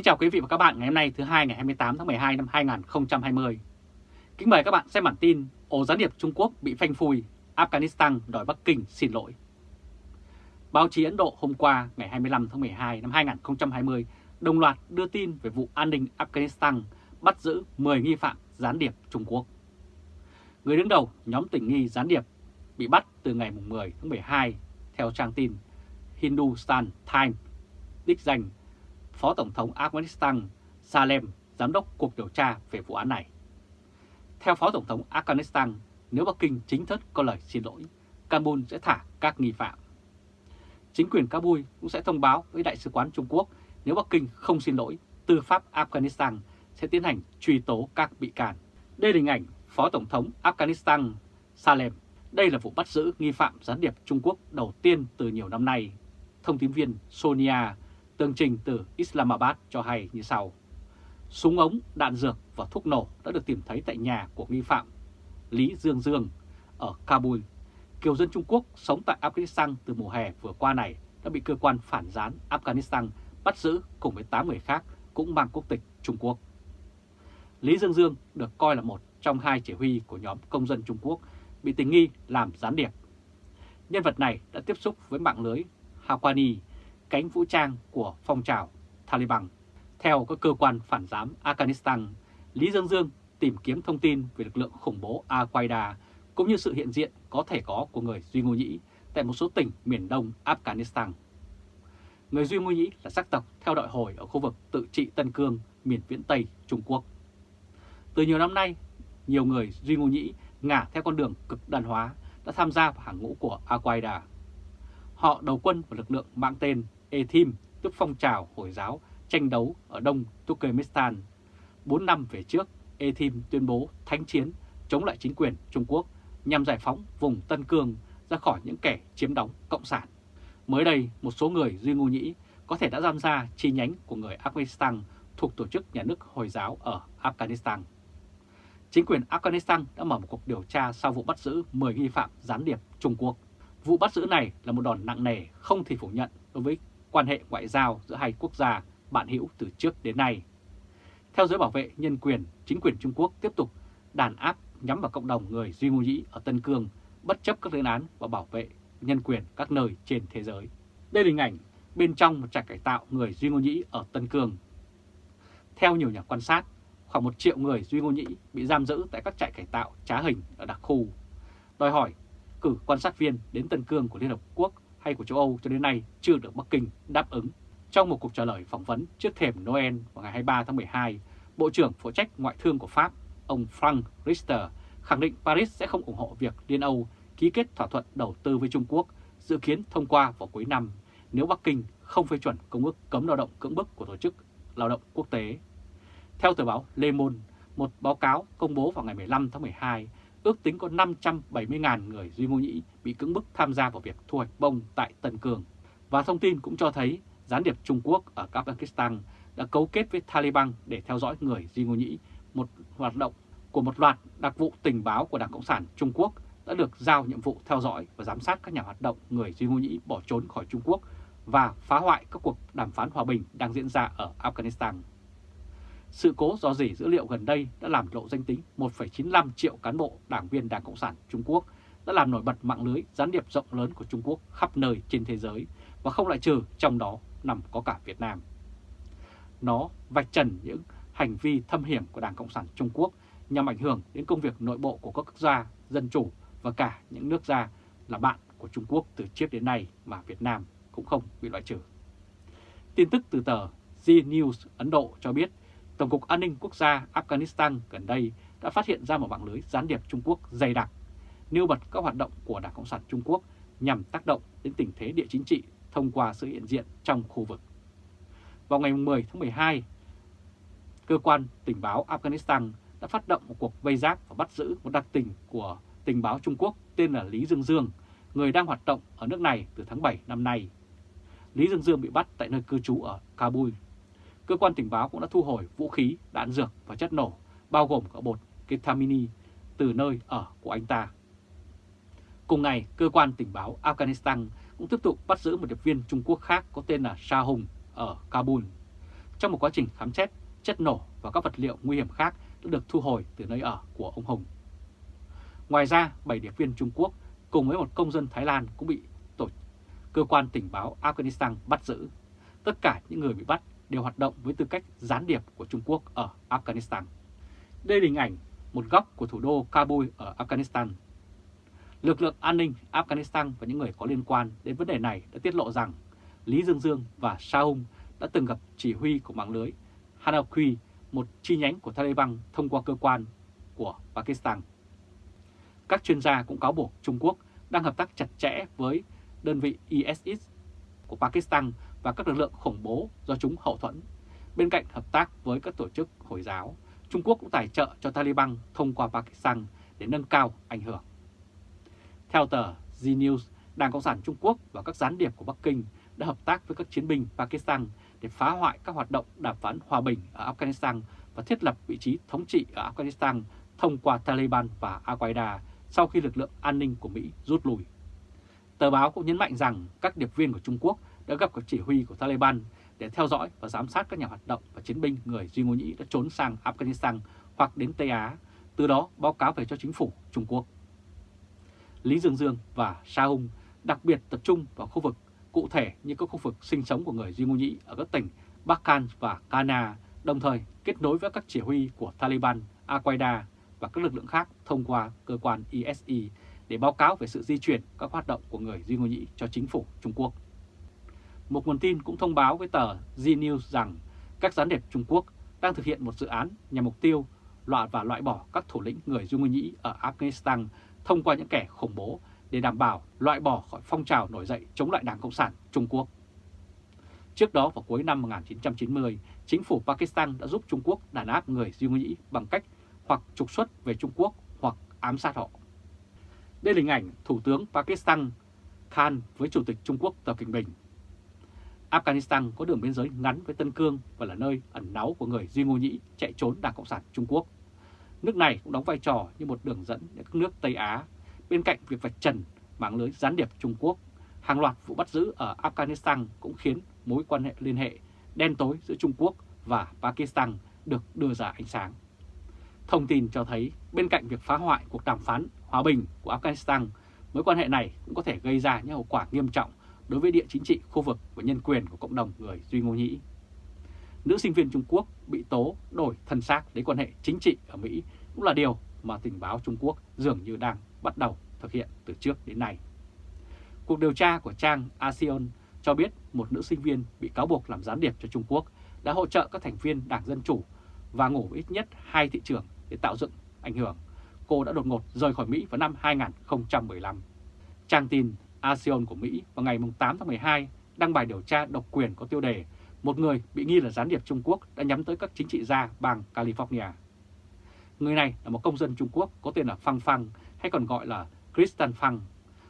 Kính chào quý vị và các bạn ngày hôm nay thứ hai ngày 28 tháng 12 năm 2020. Kính mời các bạn xem bản tin ổ gián điệp Trung Quốc bị phanh phui, Afghanistan đòi Bắc Kinh xin lỗi. Báo chí Ấn Độ hôm qua ngày 25 tháng 12 năm 2020 đồng loạt đưa tin về vụ an ninh Afghanistan bắt giữ 10 nghi phạm gián điệp Trung Quốc. Người đứng đầu nhóm tình nghi gián điệp bị bắt từ ngày 10 tháng 12 theo trang tin Hindustan Times đích danh Phó Tổng thống Afghanistan Salem, giám đốc cuộc điều tra về vụ án này. Theo Phó Tổng thống Afghanistan, nếu Bắc Kinh chính thức có lời xin lỗi, Kabul sẽ thả các nghi phạm. Chính quyền Kabul cũng sẽ thông báo với Đại sứ quán Trung Quốc nếu Bắc Kinh không xin lỗi, tư pháp Afghanistan sẽ tiến hành truy tố các bị can. Đây là hình ảnh Phó Tổng thống Afghanistan Salem. Đây là vụ bắt giữ nghi phạm gián điệp Trung Quốc đầu tiên từ nhiều năm nay. Thông tin viên Sonia Tường trình từ Islamabad cho hay như sau. Súng ống, đạn dược và thuốc nổ đã được tìm thấy tại nhà của nghi phạm Lý Dương Dương ở Kabul. Kiều dân Trung Quốc sống tại Afghanistan từ mùa hè vừa qua này đã bị cơ quan phản gián Afghanistan bắt giữ cùng với 8 người khác cũng mang quốc tịch Trung Quốc. Lý Dương Dương được coi là một trong hai chỉ huy của nhóm công dân Trung Quốc bị tình nghi làm gián điệp. Nhân vật này đã tiếp xúc với mạng lưới Hawani cánh vũ trang của phong trào Taliban. Theo các cơ quan phản giám Afghanistan, Lý Dương Dương tìm kiếm thông tin về lực lượng khủng bố Al-Qaeda cũng như sự hiện diện có thể có của người Duy Ngô Nhĩ tại một số tỉnh miền đông Afghanistan. Người Duy Ngô Nhĩ là sắc tộc theo đội hồi ở khu vực tự trị Tân Cương, miền viễn Tây Trung Quốc. Từ nhiều năm nay, nhiều người Duy Ngô Nhĩ ngả theo con đường cực đoan hóa đã tham gia vào hàng ngũ của Al-Qaeda. Họ đầu quân vào lực lượng mang tên Ethim, tức phong trào Hồi giáo tranh đấu ở Đông Turkmenistan. 4 năm về trước, Ethim tuyên bố thánh chiến chống lại chính quyền Trung Quốc nhằm giải phóng vùng Tân Cương ra khỏi những kẻ chiếm đóng Cộng sản. Mới đây, một số người Duy Ngô Nhĩ có thể đã giam ra chi nhánh của người Afghanistan thuộc Tổ chức Nhà nước Hồi giáo ở Afghanistan. Chính quyền Afghanistan đã mở một cuộc điều tra sau vụ bắt giữ 10 nghi phạm gián điệp Trung Quốc. Vụ bắt giữ này là một đòn nặng nề không thể phủ nhận đối với quan hệ ngoại giao giữa hai quốc gia bạn hữu từ trước đến nay. Theo giới bảo vệ nhân quyền, chính quyền Trung Quốc tiếp tục đàn áp nhắm vào cộng đồng người Duy Ngô Nhĩ ở Tân Cương, bất chấp các lên án và bảo vệ nhân quyền các nơi trên thế giới. Đây là hình ảnh bên trong một trại cải tạo người Duy Ngô Nhĩ ở Tân Cương. Theo nhiều nhà quan sát, khoảng một triệu người Duy Ngô Nhĩ bị giam giữ tại các trại cải tạo trá hình ở đặc khu. Đòi hỏi cử quan sát viên đến Tân Cương của Liên Hợp Quốc hay của châu Âu cho đến nay chưa được Bắc Kinh đáp ứng. Trong một cuộc trả lời phỏng vấn trước thềm Noel vào ngày 23 tháng 12, Bộ trưởng phụ trách ngoại thương của Pháp, ông Frank Richter, khẳng định Paris sẽ không ủng hộ việc Liên Âu ký kết thỏa thuận đầu tư với Trung Quốc dự kiến thông qua vào cuối năm nếu Bắc Kinh không phê chuẩn công ước cấm lao động cưỡng bức của Tổ chức Lao động Quốc tế. Theo tờ báo Le Monde, một báo cáo công bố vào ngày 15 tháng 12 ước tính có 570.000 người Duy Ngô Nhĩ bị cưỡng bức tham gia vào việc thu hoạch bông tại Tân Cường. Và thông tin cũng cho thấy gián điệp Trung Quốc ở Afghanistan đã cấu kết với Taliban để theo dõi người Duy Ngô Nhĩ. Một hoạt động của một loạt đặc vụ tình báo của Đảng Cộng sản Trung Quốc đã được giao nhiệm vụ theo dõi và giám sát các nhà hoạt động người Duy Ngô Nhĩ bỏ trốn khỏi Trung Quốc và phá hoại các cuộc đàm phán hòa bình đang diễn ra ở Afghanistan. Sự cố do dỉ dữ liệu gần đây đã làm lộ danh tính 1,95 triệu cán bộ đảng viên Đảng Cộng sản Trung Quốc, đã làm nổi bật mạng lưới gián điệp rộng lớn của Trung Quốc khắp nơi trên thế giới và không loại trừ trong đó nằm có cả Việt Nam. Nó vạch trần những hành vi thâm hiểm của Đảng Cộng sản Trung Quốc nhằm ảnh hưởng đến công việc nội bộ của các quốc gia dân chủ và cả những nước gia là bạn của Trung Quốc từ trước đến nay mà Việt Nam cũng không bị loại trừ. Tin tức từ tờ Z News Ấn Độ cho biết Tổng cục An ninh Quốc gia Afghanistan gần đây đã phát hiện ra một mạng lưới gián điệp Trung Quốc dày đặc, nêu bật các hoạt động của Đảng Cộng sản Trung Quốc nhằm tác động đến tình thế địa chính trị thông qua sự hiện diện trong khu vực. Vào ngày 10 tháng 12, cơ quan tình báo Afghanistan đã phát động một cuộc vây giáp và bắt giữ một đặc tình của tình báo Trung Quốc tên là Lý Dương Dương, người đang hoạt động ở nước này từ tháng 7 năm nay. Lý Dương Dương bị bắt tại nơi cư trú ở Kabul cơ quan tình báo cũng đã thu hồi vũ khí, đạn dược và chất nổ, bao gồm cả bột ketamine từ nơi ở của anh ta. Cùng ngày, cơ quan tình báo Afghanistan cũng tiếp tục bắt giữ một điệp viên Trung Quốc khác có tên là Sa Hùng ở Kabul. trong một quá trình khám xét, chất nổ và các vật liệu nguy hiểm khác đã được thu hồi từ nơi ở của ông Hùng. Ngoài ra, 7 điệp viên Trung Quốc cùng với một công dân Thái Lan cũng bị tổ cơ quan tình báo Afghanistan bắt giữ. Tất cả những người bị bắt đều hoạt động với tư cách gián điệp của Trung Quốc ở Afghanistan. Đây là hình ảnh một góc của thủ đô Kabul ở Afghanistan. Lực lượng an ninh Afghanistan và những người có liên quan đến vấn đề này đã tiết lộ rằng Lý Dương Dương và Shahung đã từng gặp chỉ huy của mạng lưới Hanaqui, một chi nhánh của Taliban thông qua cơ quan của Pakistan. Các chuyên gia cũng cáo buộc Trung Quốc đang hợp tác chặt chẽ với đơn vị ISIS của Pakistan và các lực lượng khủng bố do chúng hậu thuẫn. Bên cạnh hợp tác với các tổ chức Hồi giáo, Trung Quốc cũng tài trợ cho Taliban thông qua Pakistan để nâng cao ảnh hưởng. Theo tờ Z News, Đảng Cộng sản Trung Quốc và các gián điệp của Bắc Kinh đã hợp tác với các chiến binh Pakistan để phá hoại các hoạt động đàm phán hòa bình ở Afghanistan và thiết lập vị trí thống trị ở Afghanistan thông qua Taliban và Al-Qaeda sau khi lực lượng an ninh của Mỹ rút lui. Tờ báo cũng nhấn mạnh rằng các điệp viên của Trung Quốc đã gặp các chỉ huy của Taliban để theo dõi và giám sát các nhà hoạt động và chiến binh người Duy Ngô Nhĩ đã trốn sang Afghanistan hoặc đến Tây Á, từ đó báo cáo về cho chính phủ Trung Quốc. Lý Dương Dương và Sa Hung đặc biệt tập trung vào khu vực cụ thể như các khu vực sinh sống của người Duy Ngô Nhĩ ở các tỉnh Bắc Khan và Kana, đồng thời kết nối với các chỉ huy của Taliban, Al-Qaeda và các lực lượng khác thông qua cơ quan ISI để báo cáo về sự di chuyển các hoạt động của người Duy Ngô Nhĩ cho chính phủ Trung Quốc. Một nguồn tin cũng thông báo với tờ Z News rằng các gián điệp Trung Quốc đang thực hiện một dự án nhằm mục tiêu loại và loại bỏ các thủ lĩnh người Dung Nguyên Nhĩ ở Afghanistan thông qua những kẻ khủng bố để đảm bảo loại bỏ khỏi phong trào nổi dậy chống lại Đảng Cộng sản Trung Quốc. Trước đó vào cuối năm 1990, chính phủ Pakistan đã giúp Trung Quốc đàn áp người Duy Nhĩ bằng cách hoặc trục xuất về Trung Quốc hoặc ám sát họ. Đây là hình ảnh Thủ tướng Pakistan Khan với Chủ tịch Trung Quốc Tập Cận Bình. Afghanistan có đường biên giới ngắn với Tân Cương và là nơi ẩn náu của người Duy Ngô Nhĩ chạy trốn Đảng Cộng sản Trung Quốc. Nước này cũng đóng vai trò như một đường dẫn đến các nước Tây Á, bên cạnh việc vạch trần mạng lưới gián điệp Trung Quốc. Hàng loạt vụ bắt giữ ở Afghanistan cũng khiến mối quan hệ liên hệ đen tối giữa Trung Quốc và Pakistan được đưa ra ánh sáng. Thông tin cho thấy bên cạnh việc phá hoại cuộc đàm phán hòa bình của Afghanistan, mối quan hệ này cũng có thể gây ra những hậu quả nghiêm trọng đối với địa chính trị, khu vực và nhân quyền của cộng đồng người Duy Ngô Nhĩ. Nữ sinh viên Trung Quốc bị tố đổi thân xác đến quan hệ chính trị ở Mỹ cũng là điều mà tình báo Trung Quốc dường như đang bắt đầu thực hiện từ trước đến nay. Cuộc điều tra của trang ASEAN cho biết một nữ sinh viên bị cáo buộc làm gián điệp cho Trung Quốc đã hỗ trợ các thành viên Đảng Dân Chủ và ngủ ít nhất hai thị trưởng để tạo dựng ảnh hưởng. Cô đã đột ngột rời khỏi Mỹ vào năm 2015. Trang tin ASEAN của Mỹ vào ngày 8 tháng 12 đăng bài điều tra độc quyền có tiêu đề một người bị nghi là gián điệp Trung Quốc đã nhắm tới các chính trị gia bang California. Người này là một công dân Trung Quốc có tên là Phang Phang hay còn gọi là Kristen Phang.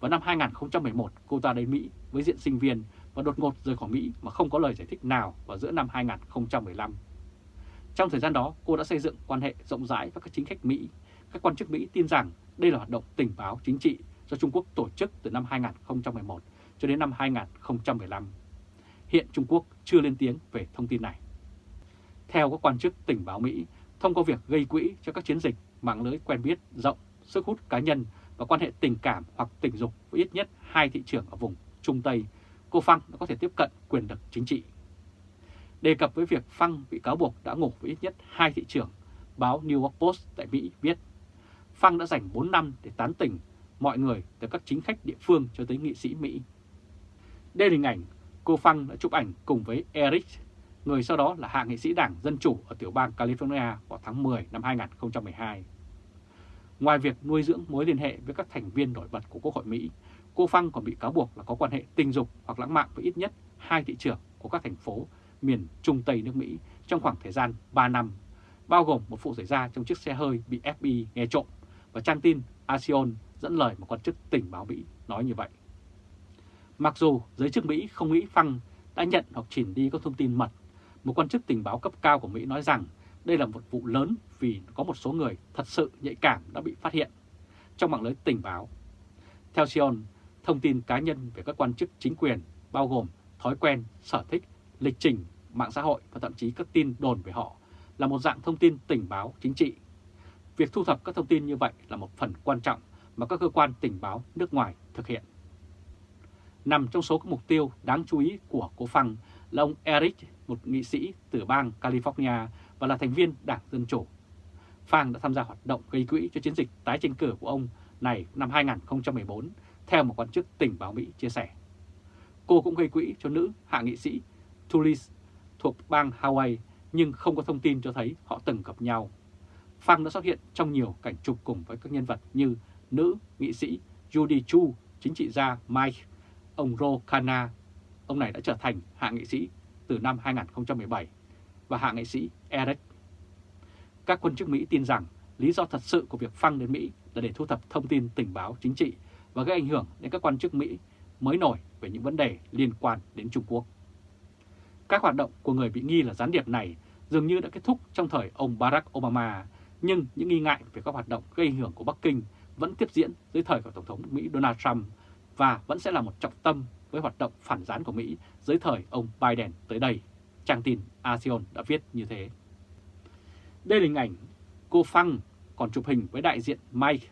Vào năm 2011, cô ta đến Mỹ với diện sinh viên và đột ngột rời khỏi Mỹ mà không có lời giải thích nào vào giữa năm 2015. Trong thời gian đó, cô đã xây dựng quan hệ rộng rãi với các chính khách Mỹ. Các quan chức Mỹ tin rằng đây là hoạt động tình báo chính trị do Trung Quốc tổ chức từ năm 2011 cho đến năm 2015. Hiện Trung Quốc chưa lên tiếng về thông tin này. Theo các quan chức tình báo Mỹ, thông qua việc gây quỹ cho các chiến dịch mạng lưới quen biết rộng, sức hút cá nhân và quan hệ tình cảm hoặc tình dục với ít nhất hai thị trường ở vùng Trung Tây, cô Phăng đã có thể tiếp cận quyền lực chính trị. Đề cập với việc Phăng bị cáo buộc đã ngủ với ít nhất hai thị trưởng, báo New York Post tại Mỹ viết Phăng đã dành 4 năm để tán tỉnh mọi người từ các chính khách địa phương cho tới nghị sĩ Mỹ. Đây là hình ảnh cô Phăng đã chụp ảnh cùng với Eric, người sau đó là hạ nghị sĩ đảng Dân Chủ ở tiểu bang California vào tháng 10 năm 2012. Ngoài việc nuôi dưỡng mối liên hệ với các thành viên nổi bật của Quốc hội Mỹ, cô Phăng còn bị cáo buộc là có quan hệ tình dục hoặc lãng mạn với ít nhất hai thị trưởng của các thành phố miền Trung Tây nước Mỹ trong khoảng thời gian 3 năm, bao gồm một vụ xảy ra trong chiếc xe hơi bị FBI nghe trộm và trang tin ASEAN dẫn lời một quan chức tình báo Mỹ nói như vậy. Mặc dù giới chức Mỹ không nghĩ Phăng đã nhận hoặc chỉnh đi các thông tin mật, một quan chức tình báo cấp cao của Mỹ nói rằng đây là một vụ lớn vì có một số người thật sự nhạy cảm đã bị phát hiện trong mạng lưới tình báo. Theo Sion, thông tin cá nhân về các quan chức chính quyền bao gồm thói quen, sở thích, lịch trình, mạng xã hội và thậm chí các tin đồn về họ là một dạng thông tin tình báo chính trị. Việc thu thập các thông tin như vậy là một phần quan trọng mà các cơ quan tình báo nước ngoài thực hiện. Nằm trong số các mục tiêu đáng chú ý của cố phăng là ông Eric, một nghị sĩ từ bang California và là thành viên Đảng Dân Chủ. Phang đã tham gia hoạt động gây quỹ cho chiến dịch tái tranh cử của ông này năm 2014, theo một quan chức tình báo Mỹ chia sẻ. Cô cũng gây quỹ cho nữ hạ nghị sĩ Tulis thuộc bang Hawaii nhưng không có thông tin cho thấy họ từng gặp nhau. Phang đã xuất hiện trong nhiều cảnh chụp cùng với các nhân vật như nữ nghị sĩ Judy Chu, chính trị gia Mike, ông Ro Khanna. Ông này đã trở thành hạ nghị sĩ từ năm 2017 và hạ nghị sĩ Eric. Các quan chức Mỹ tin rằng lý do thật sự của việc phăng đến Mỹ là để thu thập thông tin tình báo chính trị và gây ảnh hưởng đến các quan chức Mỹ mới nổi về những vấn đề liên quan đến Trung Quốc. Các hoạt động của người bị nghi là gián điệp này dường như đã kết thúc trong thời ông Barack Obama, nhưng những nghi ngại về các hoạt động gây ảnh hưởng của Bắc Kinh vẫn tiếp diễn dưới thời của Tổng thống Mỹ Donald Trump và vẫn sẽ là một trọng tâm với hoạt động phản gián của Mỹ dưới thời ông Biden tới đây. Trang tin ASEAN đã viết như thế. Đây là hình ảnh cô Phăng còn chụp hình với đại diện Mike,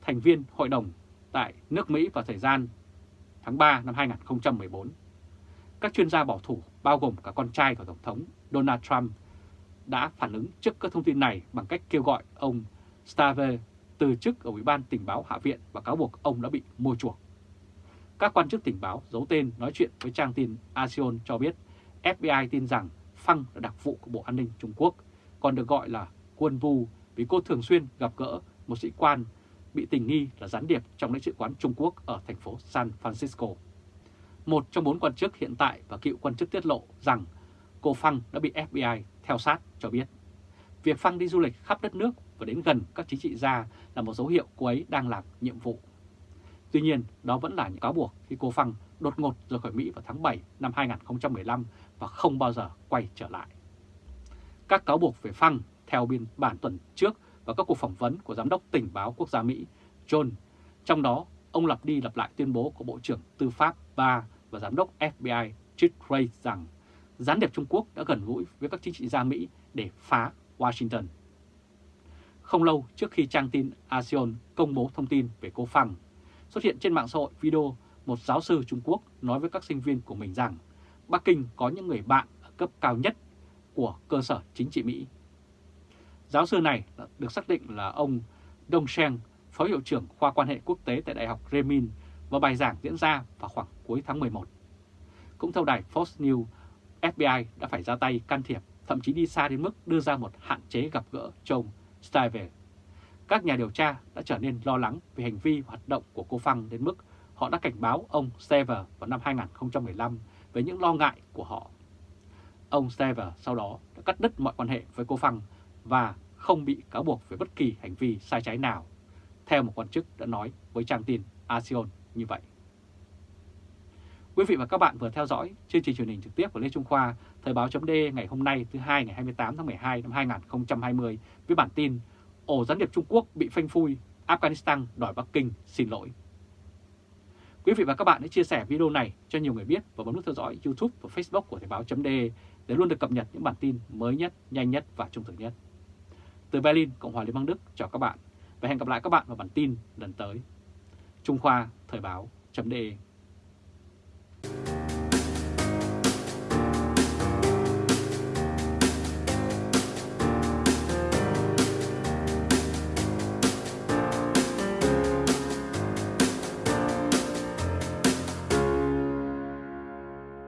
thành viên hội đồng tại nước Mỹ vào thời gian tháng 3 năm 2014. Các chuyên gia bảo thủ bao gồm cả con trai của Tổng thống Donald Trump đã phản ứng trước các thông tin này bằng cách kêu gọi ông Stave từ chức ở Ủy ban tình báo Hạ viện và cáo buộc ông đã bị mua chuộc. Các quan chức tình báo giấu tên nói chuyện với trang tin ASEAN cho biết FBI tin rằng Phăng là đặc vụ của Bộ An ninh Trung Quốc, còn được gọi là quân vu vì cô thường xuyên gặp gỡ một sĩ quan bị tình nghi là gián điệp trong lãnh sự quán Trung Quốc ở thành phố San Francisco. Một trong bốn quan chức hiện tại và cựu quan chức tiết lộ rằng cô Phăng đã bị FBI theo sát cho biết. Việc Phăng đi du lịch khắp đất nước và đến gần các chính trị gia là một dấu hiệu cô ấy đang làm nhiệm vụ. Tuy nhiên, đó vẫn là những cáo buộc khi cô Phăng đột ngột rời khỏi Mỹ vào tháng 7 năm 2015 và không bao giờ quay trở lại. Các cáo buộc về Phăng theo biên bản tuần trước và các cuộc phỏng vấn của Giám đốc Tình báo Quốc gia Mỹ John. Trong đó, ông lặp đi lặp lại tuyên bố của Bộ trưởng Tư pháp Ba và Giám đốc FBI Chick Ray rằng gián điệp Trung Quốc đã gần gũi với các chính trị gia Mỹ để phá Washington. Không lâu trước khi trang tin ASEAN công bố thông tin về cô Phăng, xuất hiện trên mạng xã hội video một giáo sư Trung Quốc nói với các sinh viên của mình rằng Bắc Kinh có những người bạn ở cấp cao nhất của cơ sở chính trị Mỹ. Giáo sư này được xác định là ông Dong Sheng, Phó Hiệu trưởng khoa quan hệ quốc tế tại Đại học Remin và bài giảng diễn ra vào khoảng cuối tháng 11. Cũng theo đài Fox News, FBI đã phải ra tay can thiệp, thậm chí đi xa đến mức đưa ra một hạn chế gặp gỡ cho ông Stiver. Các nhà điều tra đã trở nên lo lắng về hành vi hoạt động của cô Phăng đến mức họ đã cảnh báo ông Stiver vào năm 2015 về những lo ngại của họ. Ông Stiver sau đó đã cắt đứt mọi quan hệ với cô Phăng và không bị cáo buộc về bất kỳ hành vi sai trái nào, theo một quan chức đã nói với trang tin ASEAN như vậy. Quý vị và các bạn vừa theo dõi chương trình truyền hình trực tiếp của Lê Trung Khoa, Thời báo chấm ngày hôm nay thứ hai ngày 28 tháng 12 năm 2020 với bản tin Ổ gián điệp Trung Quốc bị phanh phui, Afghanistan đòi Bắc Kinh xin lỗi. Quý vị và các bạn hãy chia sẻ video này cho nhiều người biết và bấm nút theo dõi YouTube và Facebook của Thời báo chấm để luôn được cập nhật những bản tin mới nhất, nhanh nhất và trung thực nhất. Từ Berlin, Cộng hòa Liên bang Đức chào các bạn và hẹn gặp lại các bạn vào bản tin lần tới. Trung Khoa Thời báo chấm